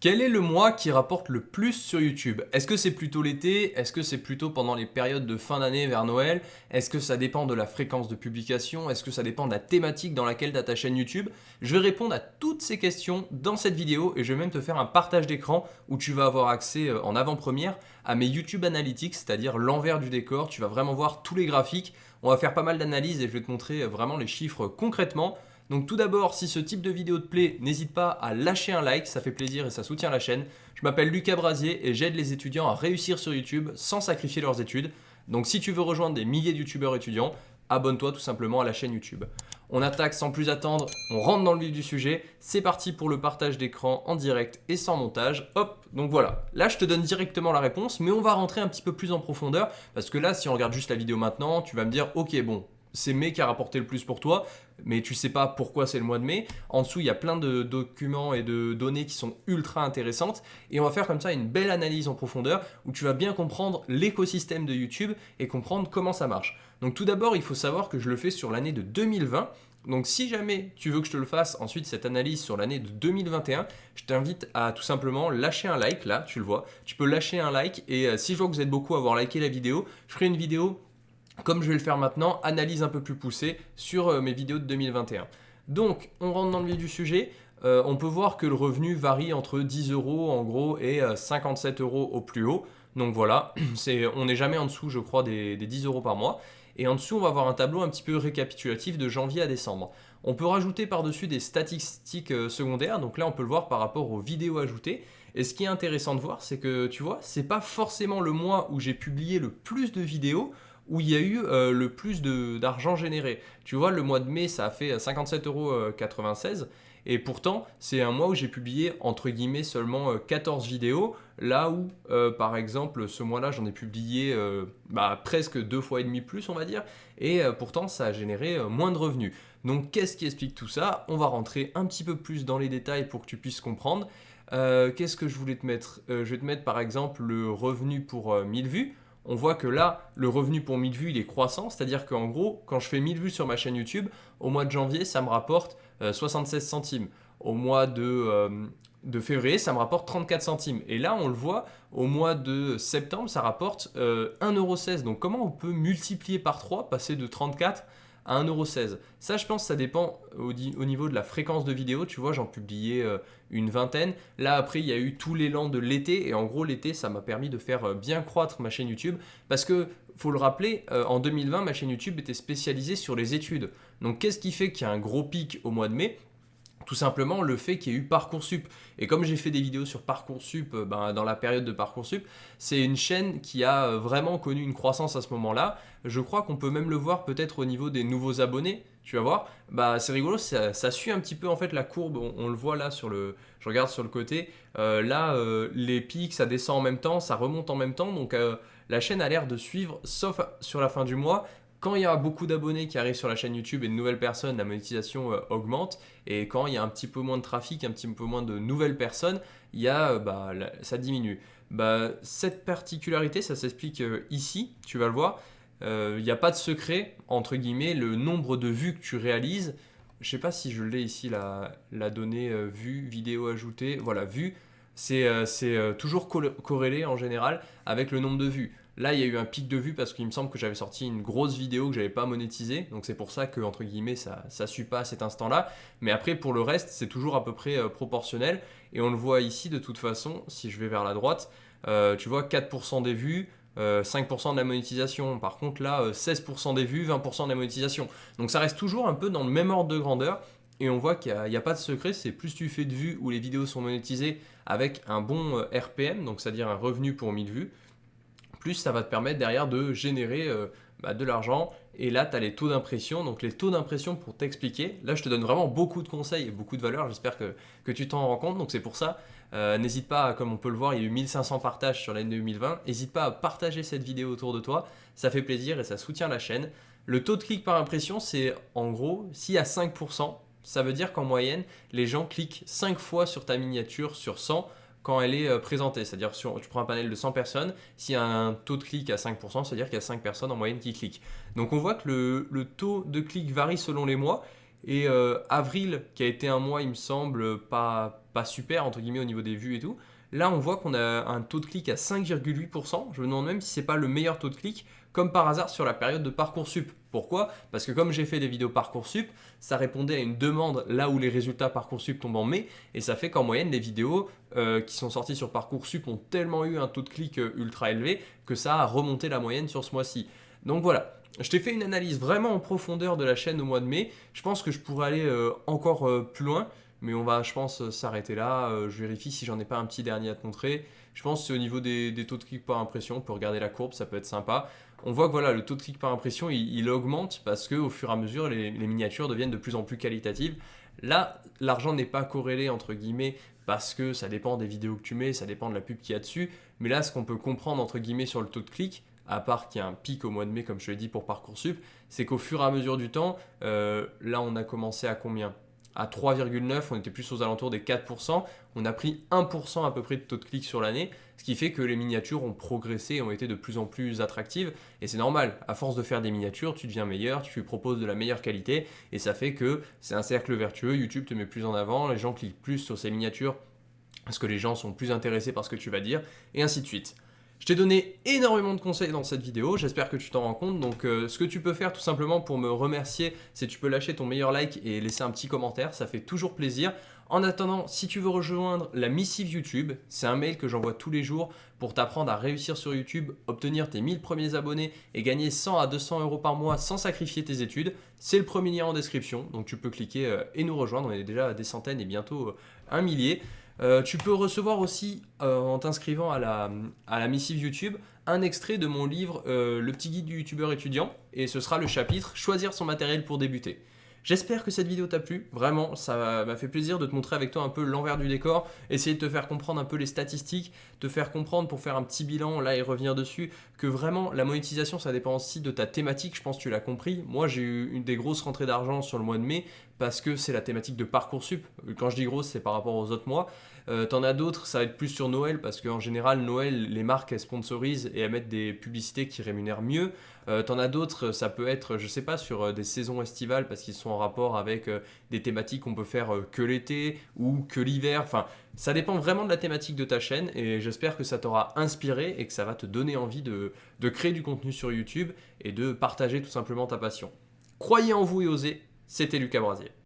Quel est le mois qui rapporte le plus sur YouTube? Est-ce que c'est plutôt l'été? Est-ce que c'est plutôt pendant les périodes de fin d'année vers Noël? Est-ce que ça dépend de la fréquence de publication? Est-ce que ça dépend de la thématique dans laquelle tu ta chaîne YouTube? Je vais répondre à toutes ces questions dans cette vidéo et je vais même te faire un partage d'écran où tu vas avoir accès euh, en avant-première à mes YouTube Analytics, c'est-à-dire l'envers du décor. Tu vas vraiment voir tous les graphiques. On va faire pas mal d'analyses et je vais te montrer euh, vraiment les chiffres concrètement. Donc tout d'abord, si ce type de vidéo te plaît, n'hésite pas à lâcher un like, ça fait plaisir et ça soutient la chaîne. Je m'appelle Lucas Brasier et j'aide les étudiants à réussir sur YouTube sans sacrifier leurs études. Donc si tu veux rejoindre des milliers de youtubeurs étudiants, abonne-toi tout simplement à la chaîne YouTube. On attaque sans plus attendre, on rentre dans le vif du sujet. C'est parti pour le partage d'écran en direct et sans montage. Hop, donc voilà. Là, je te donne directement la réponse, mais on va rentrer un petit peu plus en profondeur parce que là, si on regarde juste la vidéo maintenant, tu vas me dire, ok, bon, c'est mai qui a rapporté le plus pour toi, mais tu sais pas pourquoi c'est le mois de mai. En dessous, il y a plein de documents et de données qui sont ultra intéressantes. Et on va faire comme ça une belle analyse en profondeur où tu vas bien comprendre l'écosystème de YouTube et comprendre comment ça marche. Donc tout d'abord, il faut savoir que je le fais sur l'année de 2020. Donc si jamais tu veux que je te le fasse ensuite cette analyse sur l'année de 2021, je t'invite à tout simplement lâcher un like là, tu le vois. Tu peux lâcher un like et euh, si je vois que vous êtes beaucoup à avoir liké la vidéo, je ferai une vidéo comme je vais le faire maintenant, analyse un peu plus poussée sur euh, mes vidéos de 2021. Donc, on rentre dans le vif du sujet. Euh, on peut voir que le revenu varie entre 10 euros en gros et 57 euh, euros au plus haut. Donc voilà, on n'est jamais en dessous, je crois, des, 10 euros par mois. Et en dessous, on va avoir un tableau un petit peu récapitulatif de janvier à décembre. On peut rajouter par-dessus des statistiques secondaires. Donc là, on peut le voir par rapport aux vidéos ajoutées. Et ce qui est intéressant de voir, c'est que tu vois, c'est pas forcément le mois où j'ai publié le plus de vidéos où il y a eu euh, le plus d'argent généré. Tu vois, le mois de mai, ça a fait 57,96 euros. Et pourtant, c'est un mois où j'ai publié entre guillemets seulement 14 vidéos, là où euh, par exemple ce mois-là j'en ai publié euh, bah, presque deux fois et demi plus on va dire, et pourtant ça a généré moins de revenus. Donc qu'est-ce qui explique tout ça? On va rentrer un petit peu plus dans les détails pour que tu puisses comprendre. Qu'est-ce que je voulais te mettre? Je vais te mettre par exemple le revenu pour 1000 vues on voit que là, le revenu pour 1000 vues, il est croissant. C'est-à-dire qu'en gros, quand je fais 1000 vues sur ma chaîne YouTube, au mois de janvier, ça me rapporte 76 euh, centimes. Au mois euh, de, février, ça me rapporte 34 centimes. Et là, on le voit, au mois de septembre, ça rapporte 1,16€. Euh, Donc comment on peut multiplier par 3, passer de 34 à 1,16€. Ça, je pense, ça dépend au, niveau de la fréquence de vidéo. Tu vois, j'en publiais euh, une vingtaine. Là, après, il y a eu tout l'élan de l'été. Et en gros, l'été, ça m'a permis de faire euh, bien croître ma chaîne YouTube. Parce que, faut le rappeler, euh, en 2020, ma chaîne YouTube était spécialisée sur les études. Donc, qu'est-ce qui fait qu'il y a un gros pic au mois de mai? Tout simplement le fait qu'il y ait eu Parcoursup. Et comme j'ai fait des vidéos sur Parcoursup euh, ben, dans la période de Parcoursup, c'est une chaîne qui a euh, vraiment connu une croissance à ce moment-là. Je crois qu'on peut même le voir peut-être au niveau des nouveaux abonnés. Tu vas voir, bah, c'est rigolo, ça, suit un petit peu en fait la courbe, on, le voit là sur le, je regarde sur le côté, euh, là les pics ça descend en même temps, ça remonte en même temps, donc la chaîne a l'air de suivre, sauf sur la fin du mois, quand il y a beaucoup d'abonnés qui arrivent sur la chaîne YouTube et de nouvelles personnes, la monétisation euh, augmente. Et quand il y a un petit peu moins de trafic, un petit peu moins de nouvelles personnes, il y a, euh, bah, ça diminue. Bah, cette particularité, ça s'explique euh, ici, tu vas le voir. Il n'y a pas de secret, entre guillemets, le nombre de vues que tu réalises. Je ne sais pas si je l'ai ici, la, la donnée vue, vidéo ajoutée. Voilà, vue, c'est toujours corrélé en général avec le nombre de vues. Là, il y a eu un pic de vue parce qu'il me semble que j'avais sorti une grosse vidéo que j'avais pas monétisée. Donc c'est pour ça que, entre guillemets, ça ne suit pas à cet instant-là. Mais après, pour le reste, c'est toujours à peu près euh, proportionnel. Et on le voit ici de toute façon, si je vais vers la droite, euh, tu vois 4% des vues, 5% euh, de la monétisation. Par contre, là, 16% des vues, 20% de la monétisation. Donc ça reste toujours un peu dans le même ordre de grandeur. Et on voit qu'il n'y a, pas de secret, c'est plus tu fais de vues où les vidéos sont monétisées avec un bon RPM, donc c'est-à-dire un revenu pour 1000 vues, plus ça va te permettre derrière de générer euh, bah, de l'argent. Et là, tu as les taux d'impression. Donc les taux d'impression pour t'expliquer, là je te donne vraiment beaucoup de conseils et beaucoup de valeurs. J'espère que, que, tu t'en rends compte. Donc c'est pour ça, euh, n'hésite pas, comme on peut le voir, il y a eu 1500 partages sur l'année 2020. N'hésite pas à partager cette vidéo autour de toi. Ça fait plaisir et ça soutient la chaîne. Le taux de clic par impression, c'est en gros, s'il y a 5%, ça veut dire qu'en moyenne, les gens cliquent 5 fois sur ta miniature sur 100 quand elle est euh, présentée. C'est-à-dire, tu prends un panel de 100 personnes, s'il y a un taux de clic à 5%, c'est-à-dire qu'il y a 5 personnes en moyenne qui cliquent. Donc on voit que le, taux de clic varie selon les mois. Et euh, avril, qui a été un mois, il me semble, pas, pas super, entre guillemets, au niveau des vues et tout, là, on voit qu'on a un taux de clic à 5,8%. Je me demande même si c'est pas le meilleur taux de clic, comme par hasard sur la période de Parcoursup. Pourquoi? Parce que comme j'ai fait des vidéos Parcoursup, ça répondait à une demande là où les résultats Parcoursup tombent en mai, et ça fait qu'en moyenne, les vidéos euh, qui sont sorties sur Parcoursup ont tellement eu un taux de clic euh, ultra élevé que ça a remonté la moyenne sur ce mois-ci. Donc voilà, je t'ai fait une analyse vraiment en profondeur de la chaîne au mois de mai. Je pense que je pourrais aller euh, encore plus loin, mais on va, je pense, euh, s'arrêter là. je vérifie si j'en ai pas un petit dernier à te montrer. Je pense que c'est au niveau des, taux de clic par impression. On peut regarder la courbe, ça peut être sympa. On voit que voilà, le taux de clic par impression, il, augmente parce qu'au fur et à mesure, les, les miniatures deviennent de plus en plus qualitatives. Là, l'argent n'est pas corrélé entre guillemets parce que ça dépend des vidéos que tu mets, ça dépend de la pub qu'il y a dessus. Mais là, ce qu'on peut comprendre entre guillemets sur le taux de clic, à part qu'il y a un pic au mois de mai, comme je l'ai dit pour Parcoursup, c'est qu'au fur et à mesure du temps, euh, là on a commencé à combien? À 3,9, on était plus aux alentours des 4%, on a pris 1% à peu près de taux de clic sur l'année, ce qui fait que les miniatures ont progressé ont été de plus en plus attractives, et c'est normal, à force de faire des miniatures, tu deviens meilleur, tu proposes de la meilleure qualité, et ça fait que c'est un cercle vertueux, YouTube te met plus en avant, les gens cliquent plus sur ces miniatures parce que les gens sont plus intéressés par ce que tu vas dire, et ainsi de suite. Je t'ai donné énormément de conseils dans cette vidéo, j'espère que tu t'en rends compte. Donc euh, ce que tu peux faire tout simplement pour me remercier, c'est que tu peux lâcher ton meilleur like et laisser un petit commentaire, ça fait toujours plaisir. En attendant, si tu veux rejoindre la missive YouTube, c'est un mail que j'envoie tous les jours pour t'apprendre à réussir sur YouTube, obtenir tes 1000 premiers abonnés et gagner 100 à 200 euros par mois sans sacrifier tes études. C'est le premier lien en description, donc tu peux cliquer euh, et nous rejoindre. On est déjà à des centaines et bientôt euh, un millier. Euh, tu peux recevoir aussi, euh, en t'inscrivant à la, missive YouTube, un extrait de mon livre euh, Le petit guide du youtubeur étudiant, et ce sera le chapitre Choisir son matériel pour débuter. J'espère que cette vidéo t'a plu, vraiment, ça m'a fait plaisir de te montrer avec toi un peu l'envers du décor, essayer de te faire comprendre un peu les statistiques, te faire comprendre pour faire un petit bilan là et revenir dessus, que vraiment la monétisation ça dépend aussi de ta thématique, je pense que tu l'as compris. Moi j'ai eu des grosses rentrées d'argent sur le mois de mai parce que c'est la thématique de Parcoursup. Quand je dis grosse, c'est par rapport aux autres mois. Euh, T'en as d'autres, ça va être plus sur Noël parce qu'en général, Noël, les marques elles sponsorisent et elles mettent des publicités qui rémunèrent mieux. Euh, T'en as d'autres, ça peut être, je sais pas, sur euh, des saisons estivales parce qu'ils sont en rapport avec des thématiques qu'on peut faire que l'été ou que l'hiver. Enfin, ça dépend vraiment de la thématique de ta chaîne et j'espère que ça t'aura inspiré et que ça va te donner envie de, de créer du contenu sur YouTube et de partager tout simplement ta passion. Croyez en vous et osez, c'était Lucas Brasier.